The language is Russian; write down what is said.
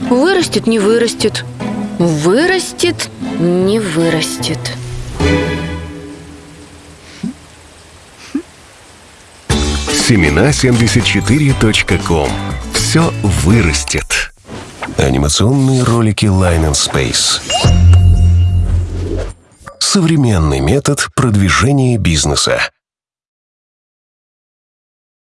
Вырастет, не вырастет. Вырастет, не вырастет. Семена74.ком. Все вырастет. Анимационные ролики Line and Space. Современный метод продвижения бизнеса.